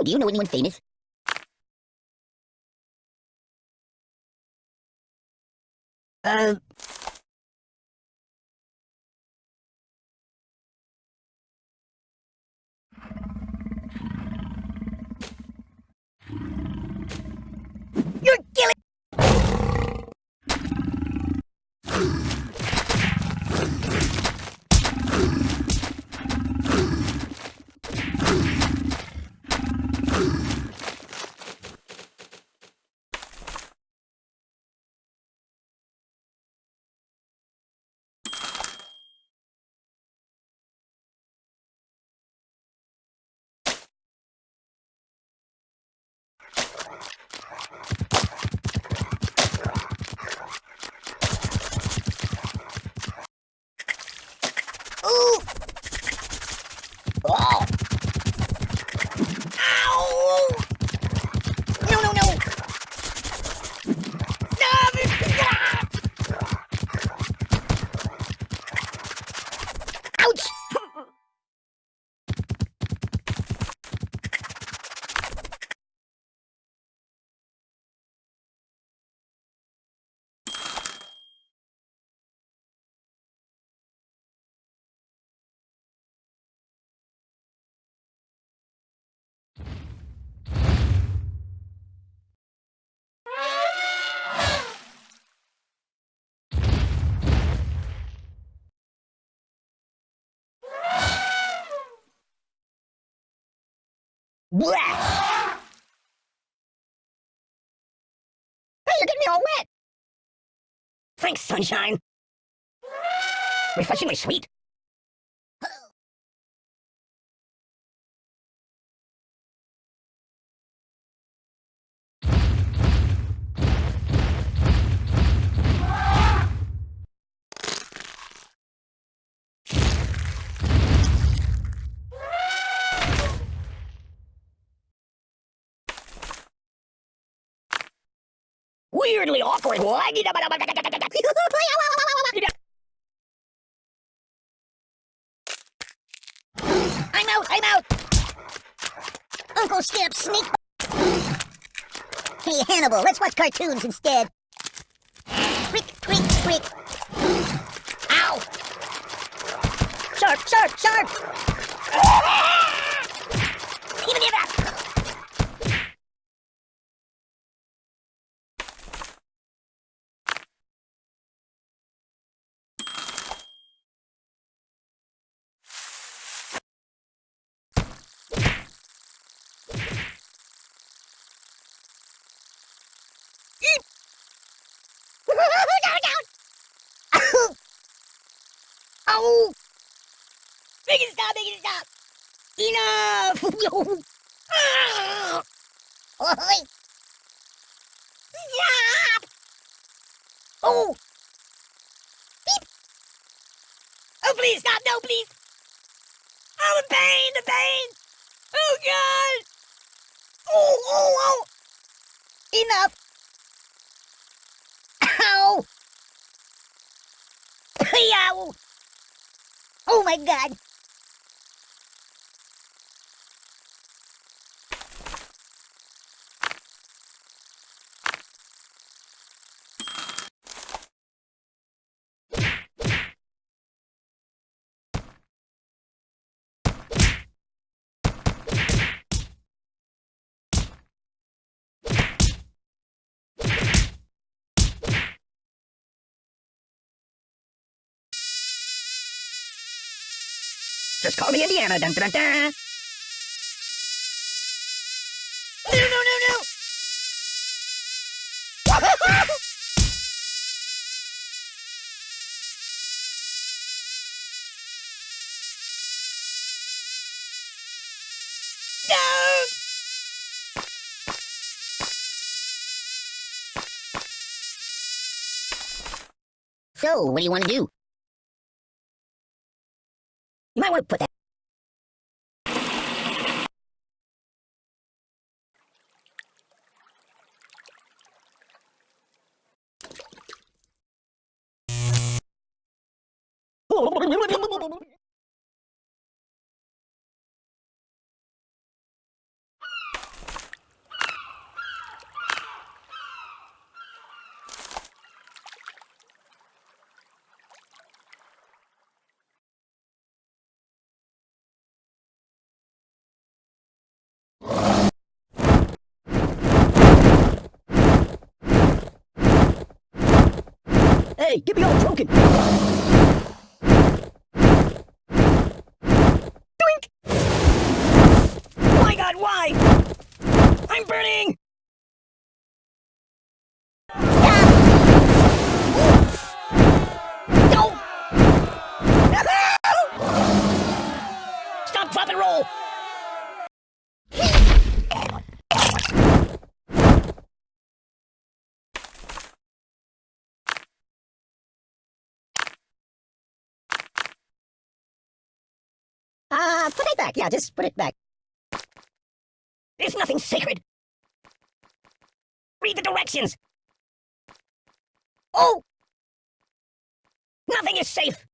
Ooh, do you know anyone famous? Uh, you're killing. Ooh. Blah. Hey, you're getting me all wet. Thanks, sunshine. Refreshingly sweet. Weirdly awkward. I'm out, I'm out! Uncle Skip, sneak... Hey, Hannibal, let's watch cartoons instead. Quick, quick, quick. Ow! Sharp, sharp, sharp! Even if that... Oh! Make it stop, make it stop! Enough! Stop! Oh! Beep! Oh, please stop! No, please! Oh, the pain! The pain! Oh, God! Oh, oh, oh! Enough! Oh my god! Just call me Indiana. Dun, dun, dun. No, no, no, no! Don't! So, what do you want to do? You might want to put that. Hey, get me all broken! Doink! My god, why? I'm burning! Don't! Stop, drop, and roll! Uh, put it back. Yeah, just put it back. There's nothing sacred! Read the directions! Oh! Nothing is safe!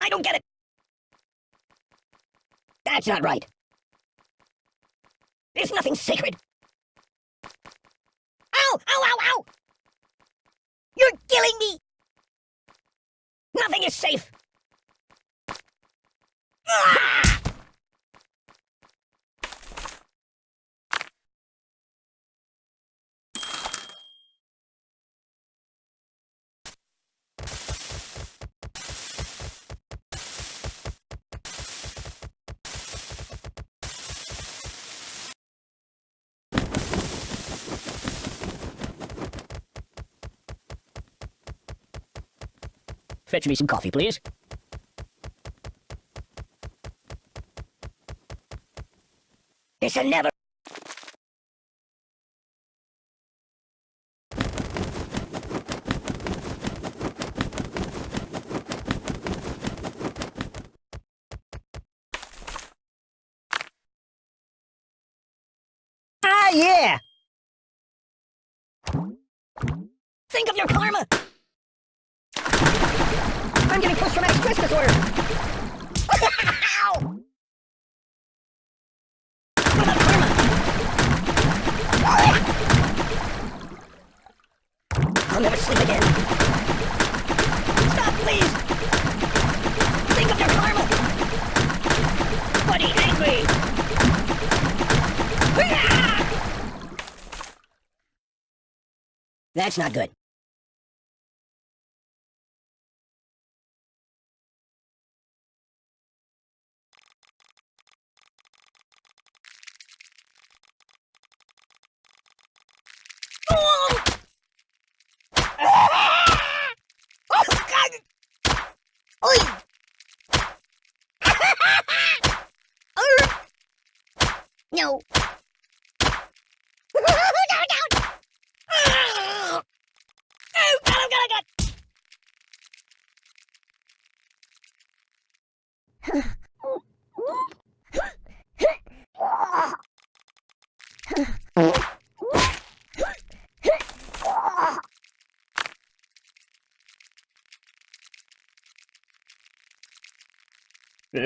I don't get it! That's not right! There's nothing sacred! Ow! Ow, ow, ow! You're killing me! Nothing is safe! Fetch me some coffee, please. This'll never... Ah, yeah! Think of your karma! I'm getting post-traumatic stress disorder! Ow! What about karma? I'll never sleep again. Stop, please! Think of your karma! Buddy, angry! That's not good. Oh! God! no. no, no! Oh, God, oh, God, oh, God! La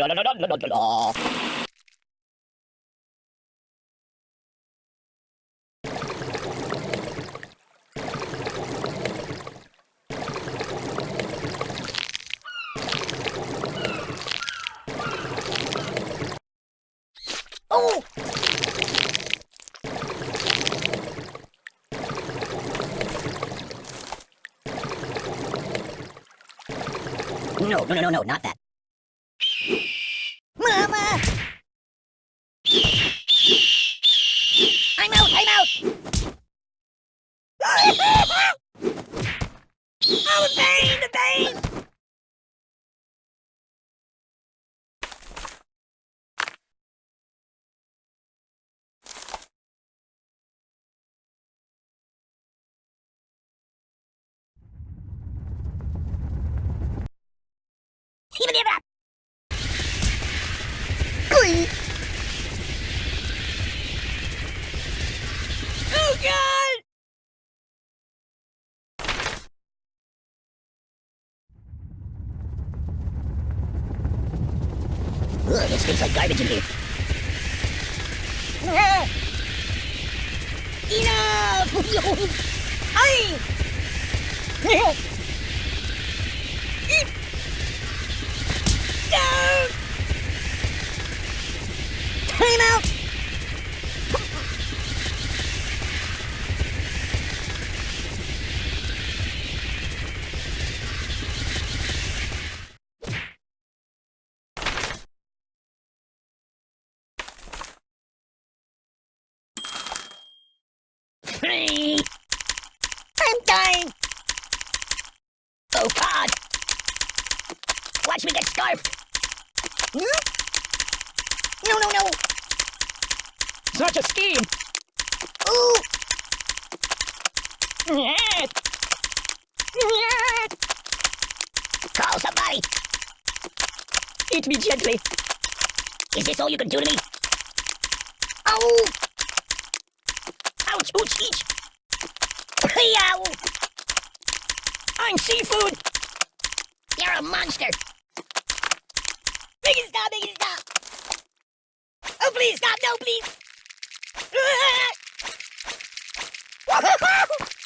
la la la la la. Oh! No, no, no, no, no, not that. Mama! I'm out, I'm out! Oh, the pain, the pain! Even give up! Oi! Oh, God! Ugh, this stinks like garbage in here. Ah! Enough! Ay! No! Time out! Hmm? No, no, no. Such a scheme! Ooh. Nyet! Call somebody. Eat me gently. Is this all you can do to me? Oh. Ouch, ouch, each! I'm seafood! You're a monster. Make stop! Make it stop! Oh, please stop! No, please!